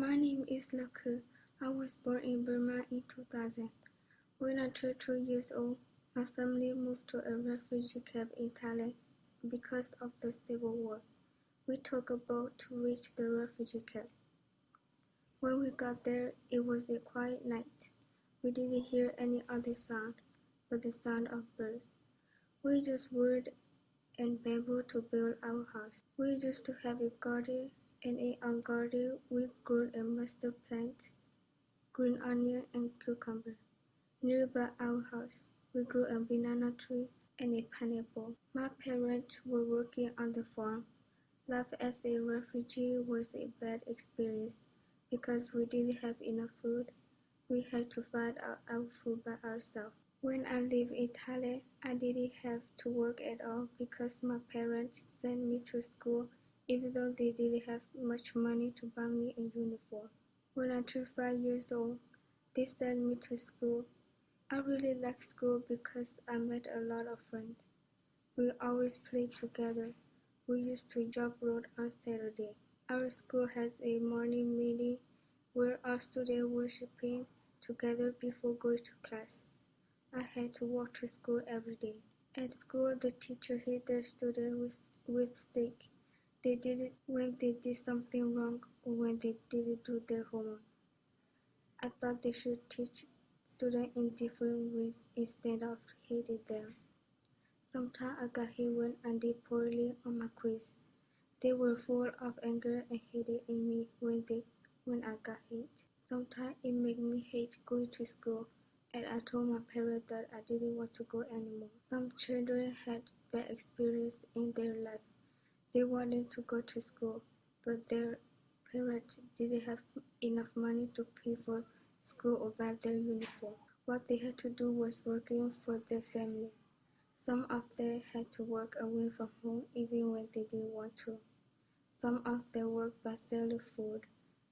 My name is Laku. I was born in Burma in 2000. When I turned two years old, my family moved to a refugee camp in Thailand because of the civil war. We took a boat to reach the refugee camp. When we got there, it was a quiet night. We didn't hear any other sound but the sound of birds. We used wood and bamboo to build our house. We used to have a garden and in our garden we grew a mustard plant, green onion and cucumber. Nearby our house, we grew a banana tree and a pineapple. My parents were working on the farm. Life as a refugee was a bad experience because we didn't have enough food. We had to find out our food by ourselves. When I lived in Thailand, I didn't have to work at all because my parents sent me to school even though they didn't have much money to buy me a uniform. When I turned five years old, they sent me to school. I really liked school because I met a lot of friends. We always played together. We used to jump rope on Saturday. Our school has a morning meeting where our students worshiping together before going to class. I had to walk to school every day. At school, the teacher hit their students with, with stick. They did it when they did something wrong or when they didn't do their homework. I thought they should teach students in different ways instead of hating them. Sometimes I got hit when I did poorly on my quiz. They were full of anger and hated in me when they when I got hit. Sometimes it made me hate going to school and I told my parents that I didn't want to go anymore. Some children had bad experience in their life they wanted to go to school, but their parents didn't have enough money to pay for school or buy their uniform. What they had to do was working for their family. Some of them had to work away from home even when they didn't want to. Some of them worked by selling food,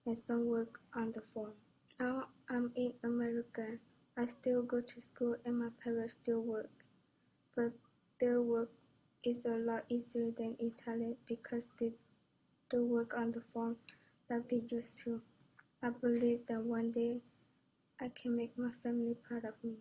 and some worked on the farm. Now I'm in America. I still go to school and my parents still work, but their work is a lot easier than Italy because they do work on the farm like they used to. I believe that one day I can make my family proud of me.